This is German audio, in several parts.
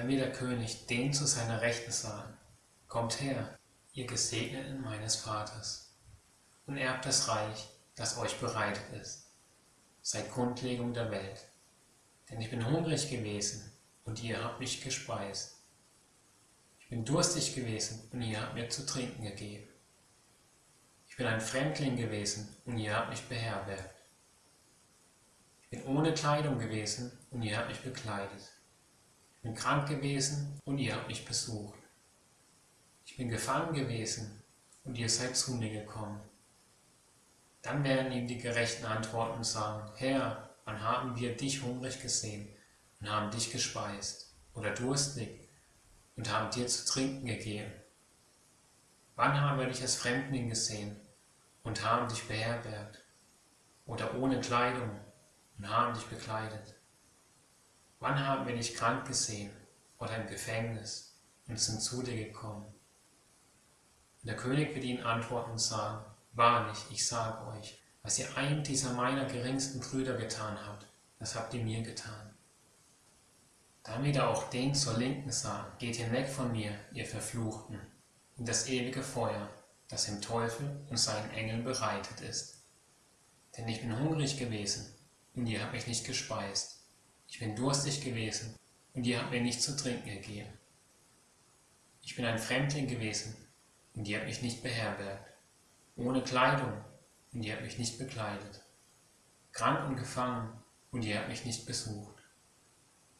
Dann wird der König den zu seiner Rechten sagen, Kommt her, ihr Gesegneten meines Vaters, und erbt das Reich, das euch bereitet ist, seit Grundlegung der Welt. Denn ich bin hungrig gewesen, und ihr habt mich gespeist. Ich bin durstig gewesen, und ihr habt mir zu trinken gegeben. Ich bin ein Fremdling gewesen, und ihr habt mich beherbergt. Ich bin ohne Kleidung gewesen, und ihr habt mich bekleidet. Ich bin krank gewesen, und ihr habt mich besucht. Ich bin gefangen gewesen, und ihr seid zu mir gekommen. Dann werden ihm die Gerechten antworten sagen, Herr, wann haben wir dich hungrig gesehen und haben dich gespeist, oder durstig und haben dir zu trinken gegeben? Wann haben wir dich als Fremdling gesehen und haben dich beherbergt, oder ohne Kleidung und haben dich bekleidet? Wann haben wir dich krank gesehen oder im Gefängnis und sind zu dir gekommen? Und der König wird ihnen antworten und sagen, Wahrlich, ich sage euch, was ihr einem dieser meiner geringsten Brüder getan habt, das habt ihr mir getan. Damit er auch den zur Linken sah, geht hinweg von mir, ihr Verfluchten, in das ewige Feuer, das dem Teufel und seinen Engeln bereitet ist. Denn ich bin hungrig gewesen, und ihr habt mich nicht gespeist. Ich bin durstig gewesen, und ihr habt mir nicht zu trinken gegeben. Ich bin ein Fremdling gewesen, und ihr habt mich nicht beherbergt ohne Kleidung, und ihr habt mich nicht bekleidet, krank und gefangen, und ihr habt mich nicht besucht.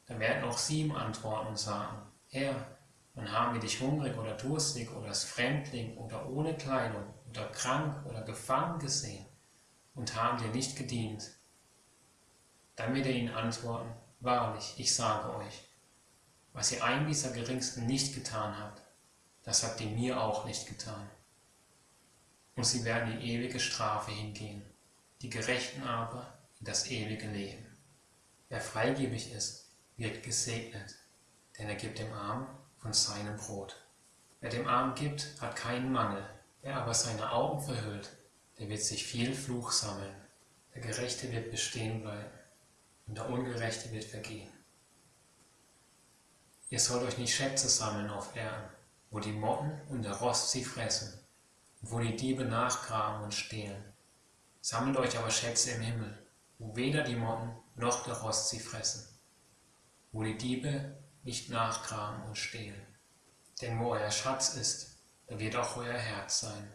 Dann werden auch sie ihm antworten und sagen, Herr, wann haben wir dich hungrig oder durstig oder als Fremdling oder ohne Kleidung oder krank oder gefangen gesehen und haben dir nicht gedient? Dann wird er ihnen antworten, wahrlich, ich sage euch, was ihr einem dieser Geringsten nicht getan habt, das habt ihr mir auch nicht getan und sie werden in ewige Strafe hingehen, die Gerechten aber in das ewige Leben. Wer freigebig ist, wird gesegnet, denn er gibt dem Armen von seinem Brot. Wer dem Armen gibt, hat keinen Mangel, wer aber seine Augen verhüllt, der wird sich viel Fluch sammeln. Der Gerechte wird bestehen bleiben und der Ungerechte wird vergehen. Ihr sollt euch nicht Schätze sammeln auf Erden, wo die Motten und der Rost sie fressen wo die Diebe nachgraben und stehlen. Sammelt euch aber Schätze im Himmel, wo weder die Motten noch der Rost sie fressen, wo die Diebe nicht nachgraben und stehlen. Denn wo euer Schatz ist, da wird auch euer Herz sein.